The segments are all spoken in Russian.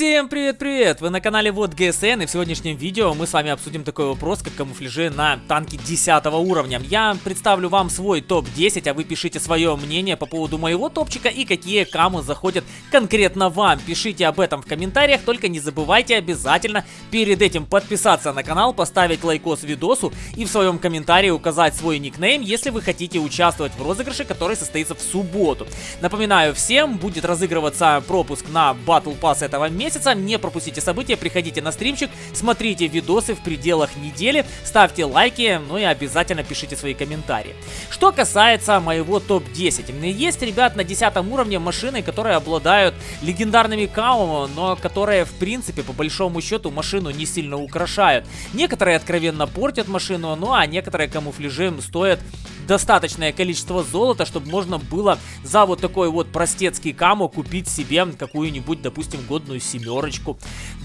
Всем привет-привет! Вы на канале Вот ГСН и в сегодняшнем видео мы с вами обсудим такой вопрос, как камуфляжи на танке 10 уровня. Я представлю вам свой топ-10, а вы пишите свое мнение по поводу моего топчика и какие каму заходят конкретно вам. Пишите об этом в комментариях, только не забывайте обязательно перед этим подписаться на канал, поставить лайкос видосу и в своем комментарии указать свой никнейм, если вы хотите участвовать в розыгрыше, который состоится в субботу. Напоминаю всем, будет разыгрываться пропуск на Battle Pass этого месяца месяца. Не пропустите события, приходите на стримчик, смотрите видосы в пределах недели, ставьте лайки, ну и обязательно пишите свои комментарии. Что касается моего топ-10. Есть, ребят, на 10 уровне машины, которые обладают легендарными каумами, но которые, в принципе, по большому счету, машину не сильно украшают. Некоторые откровенно портят машину, ну а некоторые камуфляжи стоят достаточное количество золота, чтобы можно было за вот такой вот простецкий каму купить себе какую-нибудь, допустим, годную семерочку.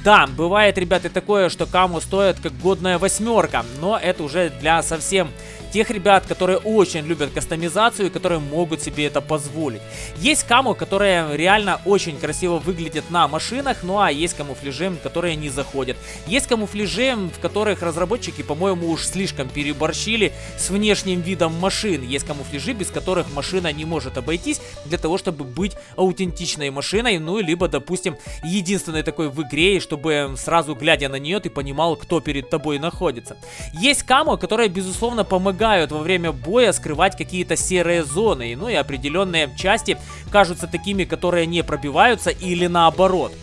Да, бывает, ребята, такое, что каму стоит как годная восьмерка, но это уже для совсем тех ребят, которые очень любят кастомизацию и которые могут себе это позволить. Есть каму, которые реально очень красиво выглядят на машинах, ну а есть камуфляжи, которые не заходят. Есть камуфляжи, в которых разработчики, по-моему, уж слишком переборщили с внешним видом машин. Есть камуфляжи, без которых машина не может обойтись для того, чтобы быть аутентичной машиной, ну либо, допустим, единственной такой в игре, чтобы сразу глядя на нее ты понимал, кто перед тобой находится. Есть каму, которая, безусловно, помогает помогают во время боя скрывать какие-то серые зоны, ну и определенные части кажутся такими, которые не пробиваются или наоборот.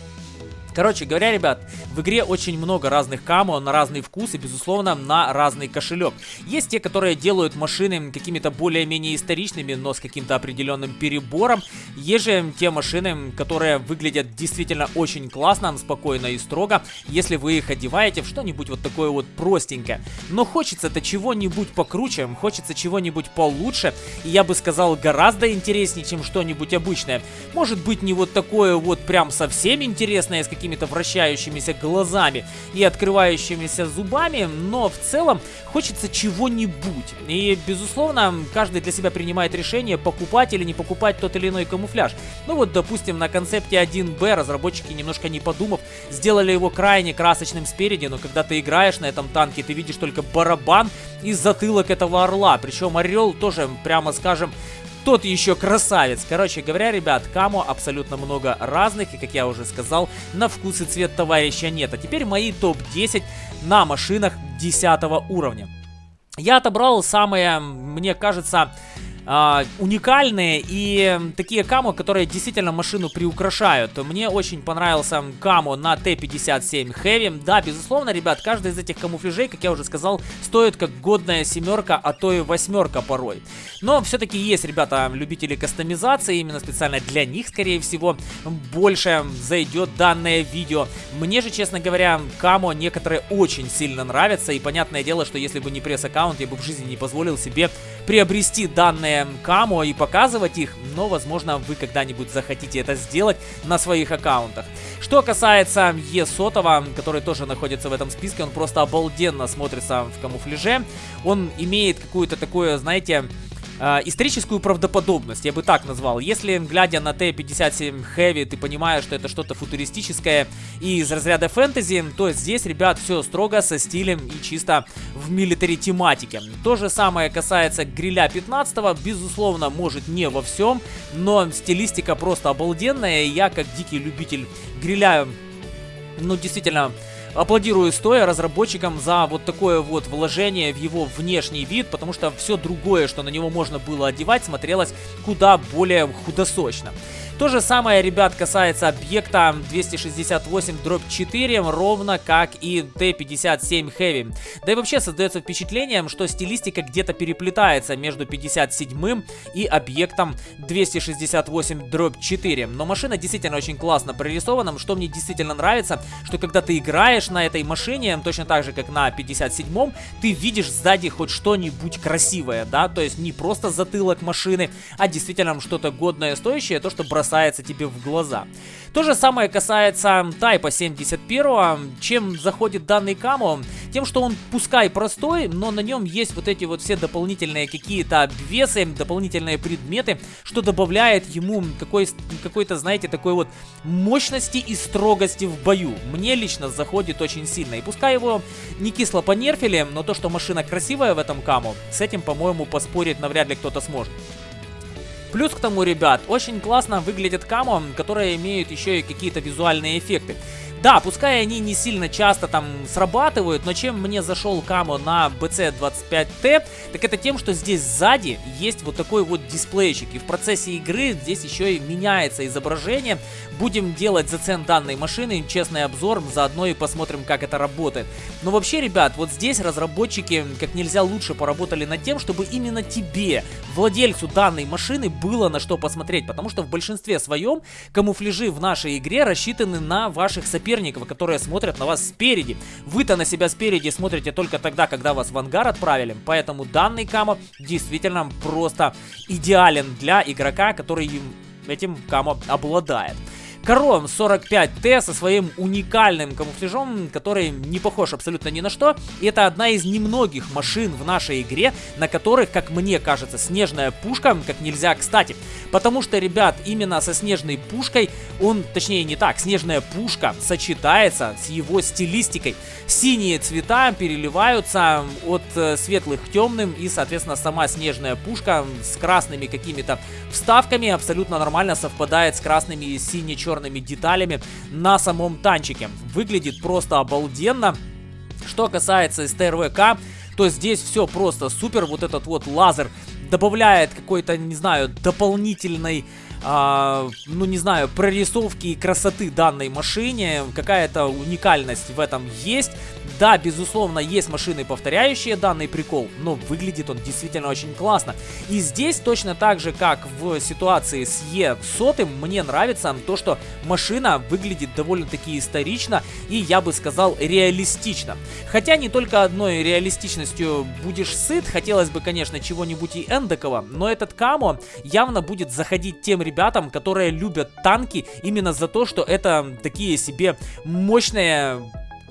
Короче говоря, ребят, в игре очень много разных камо на разный вкус и, безусловно, на разный кошелек. Есть те, которые делают машины какими-то более-менее историчными, но с каким-то определенным перебором. Есть же те машины, которые выглядят действительно очень классно, спокойно и строго, если вы их одеваете в что-нибудь вот такое вот простенькое. Но хочется-то чего-нибудь покруче, хочется чего-нибудь получше, и я бы сказал, гораздо интереснее, чем что-нибудь обычное. Может быть, не вот такое вот прям совсем интересное, с каким какими-то вращающимися глазами и открывающимися зубами, но в целом хочется чего-нибудь. И, безусловно, каждый для себя принимает решение, покупать или не покупать тот или иной камуфляж. Ну вот, допустим, на концепте 1Б разработчики, немножко не подумав, сделали его крайне красочным спереди, но когда ты играешь на этом танке, ты видишь только барабан и затылок этого орла. Причем орел тоже, прямо скажем, тот еще красавец. Короче говоря, ребят, камо абсолютно много разных. И, как я уже сказал, на вкус и цвет товарища нет. А теперь мои топ-10 на машинах 10 уровня. Я отобрал самые, мне кажется, э, уникальные и такие камо, которые действительно машину приукрашают. Мне очень понравился камо на Т-57 Heavy. Да, безусловно, ребят, каждый из этих камуфляжей, как я уже сказал, стоит как годная семерка, а то и восьмерка порой. Но все-таки есть, ребята, любители кастомизации, именно специально для них, скорее всего, больше зайдет данное видео. Мне же, честно говоря, камо некоторые очень сильно нравятся, и понятное дело, что если бы не пресс-аккаунт, я бы в жизни не позволил себе приобрести данное разные камо и показывать их, но, возможно, вы когда-нибудь захотите это сделать на своих аккаунтах. Что касается Е-сотого, который тоже находится в этом списке, он просто обалденно смотрится в камуфляже. Он имеет какую-то такую, знаете, э, историческую правдоподобность, я бы так назвал. Если, глядя на Т-57 Heavy, ты понимаешь, что это что-то футуристическое и из разряда фэнтези, то здесь, ребят, все строго со стилем и чисто в милитари тематике. То же самое касается гриля 15 безусловно, может не во всем, но стилистика просто обалденная, я, как дикий любитель гриля, ну, действительно аплодирую стоя разработчикам за вот такое вот вложение в его внешний вид, потому что все другое, что на него можно было одевать, смотрелось куда более худосочно. То же самое, ребят, касается объекта 268-4, ровно как и Т-57 Heavy. Да и вообще создается впечатление, что стилистика где-то переплетается между 57 и объектом 268-4. Но машина действительно очень классно прорисована, что мне действительно нравится, что когда ты играешь на этой машине, точно так же, как на 57-м, ты видишь сзади хоть что-нибудь красивое, да, то есть не просто затылок машины, а действительно что-то годное, стоящее, то, что бросается тебе в глаза. То же самое касается Тайпа 71, чем заходит данный камо, тем, что он пускай простой, но на нем есть вот эти вот все дополнительные какие-то обвесы, дополнительные предметы, что добавляет ему какой-то, знаете, такой вот мощности и строгости в бою. Мне лично заходит очень сильно. И пускай его не кисло понерфили, но то, что машина красивая в этом каму, с этим, по-моему, поспорить навряд ли кто-то сможет. Плюс к тому, ребят, очень классно выглядят камо, которые имеют еще и какие-то визуальные эффекты. Да, пускай они не сильно часто там срабатывают, но чем мне зашел Камо на BC25T, так это тем, что здесь сзади есть вот такой вот дисплейчик. И в процессе игры здесь еще и меняется изображение. Будем делать зацен данной машины, честный обзор, заодно и посмотрим, как это работает. Но вообще, ребят, вот здесь разработчики как нельзя лучше поработали над тем, чтобы именно тебе, владельцу данной машины, было на что посмотреть. Потому что в большинстве своем камуфляжи в нашей игре рассчитаны на ваших соперников соперников, которые смотрят на вас спереди. Вы-то на себя спереди смотрите только тогда, когда вас в ангар отправили. Поэтому данный камо действительно просто идеален для игрока, который этим камо обладает. Кором 45T со своим уникальным камуфляжом, который не похож абсолютно ни на что. И это одна из немногих машин в нашей игре, на которых, как мне кажется, снежная пушка как нельзя кстати. Потому что, ребят, именно со снежной пушкой он, точнее не так, снежная пушка сочетается с его стилистикой. Синие цвета переливаются от э, светлых к темным и, соответственно, сама снежная пушка с красными какими-то вставками абсолютно нормально совпадает с красными и сине-черными черными деталями на самом танчике. Выглядит просто обалденно. Что касается СТРВК, то здесь все просто супер. Вот этот вот лазер добавляет какой-то, не знаю, дополнительной а, ну не знаю, прорисовки и красоты данной машине, какая-то уникальность в этом есть. Да, безусловно, есть машины, повторяющие данный прикол, но выглядит он действительно очень классно. И здесь точно так же, как в ситуации с Е100, мне нравится то, что машина выглядит довольно-таки исторично и, я бы сказал, реалистично. Хотя не только одной реалистичностью будешь сыт, хотелось бы, конечно, чего-нибудь и эндокого, но этот Камо явно будет заходить тем ребятам, которые любят танки именно за то, что это такие себе мощные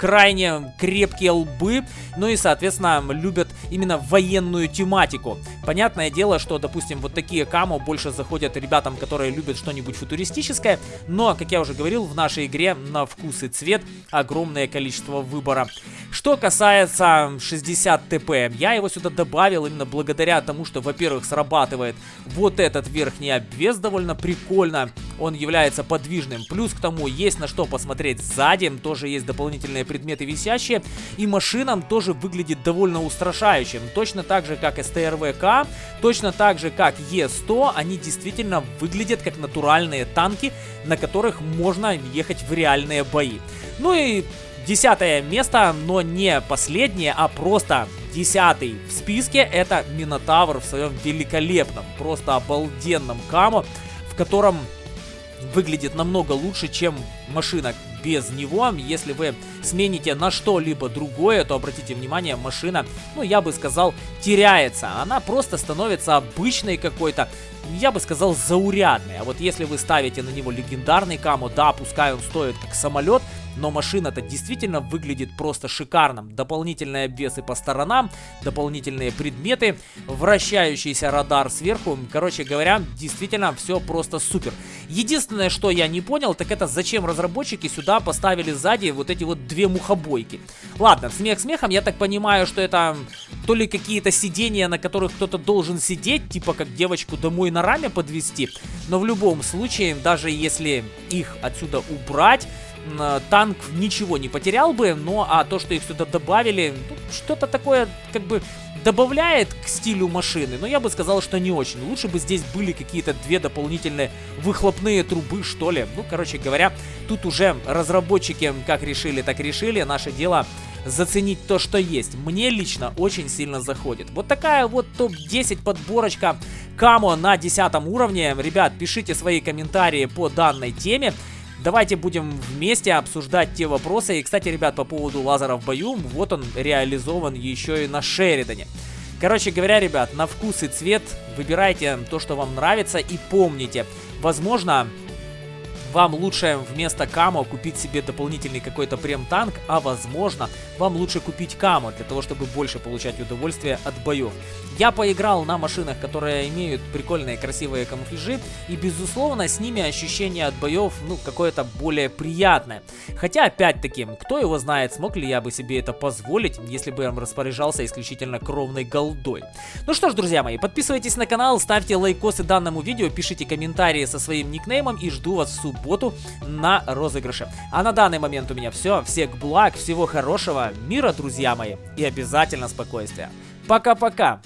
крайне крепкие лбы, ну и, соответственно, любят именно военную тематику. Понятное дело, что, допустим, вот такие камо больше заходят ребятам, которые любят что-нибудь футуристическое, но, как я уже говорил, в нашей игре на вкус и цвет огромное количество выбора. Что касается 60 ТП, я его сюда добавил именно благодаря тому, что, во-первых, срабатывает вот этот верхний обвес довольно прикольно, он является подвижным, плюс к тому есть на что посмотреть сзади, тоже есть дополнительные предметы висящие, и машинам тоже выглядит довольно устрашающим, точно так же, как СТРВК, точно так же, как Е100, они действительно выглядят как натуральные танки, на которых можно ехать в реальные бои. Ну и Десятое место, но не последнее, а просто десятый в списке, это Минотавр в своем великолепном, просто обалденном камо, в котором выглядит намного лучше, чем машина без него. Если вы смените на что-либо другое, то обратите внимание, машина, ну я бы сказал, теряется. Она просто становится обычной какой-то, я бы сказал, заурядной. А вот если вы ставите на него легендарный камо, да, пускай он стоит как самолет, но машина-то действительно выглядит просто шикарно. Дополнительные обвесы по сторонам, дополнительные предметы, вращающийся радар сверху. Короче говоря, действительно все просто супер. Единственное, что я не понял, так это зачем разработчики сюда поставили сзади вот эти вот две мухобойки. Ладно, смех смехом, я так понимаю, что это то ли какие-то сидения, на которых кто-то должен сидеть, типа как девочку домой на раме подвести. Но в любом случае, даже если их отсюда убрать, танк ничего не потерял бы, но а то, что их сюда добавили, что-то такое как бы добавляет к стилю машины, но я бы сказал, что не очень. Лучше бы здесь были какие-то две дополнительные выхлопные трубы, что ли. Ну, короче говоря, тут уже разработчики как решили, так решили. Наше дело заценить то, что есть. Мне лично очень сильно заходит. Вот такая вот топ-10 подборочка Камо на 10 уровне. Ребят, пишите свои комментарии по данной теме. Давайте будем вместе обсуждать те вопросы. И, кстати, ребят, по поводу лазера в бою, вот он реализован еще и на Шеридане. Короче говоря, ребят, на вкус и цвет выбирайте то, что вам нравится. И помните, возможно, вам лучше вместо камо купить себе дополнительный какой-то прем-танк, а возможно, вам лучше купить камо для того, чтобы больше получать удовольствие от боев. Я поиграл на машинах, которые имеют прикольные красивые камуфляжи, и безусловно с ними ощущение от боев, ну, какое-то более приятное. Хотя, опять-таки, кто его знает, смог ли я бы себе это позволить, если бы я распоряжался исключительно кровной голдой. Ну что ж, друзья мои, подписывайтесь на канал, ставьте лайкосы данному видео, пишите комментарии со своим никнеймом и жду вас в субботу на розыгрыше. А на данный момент у меня все. Всех благ, всего хорошего, мира, друзья мои, и обязательно спокойствия. Пока-пока!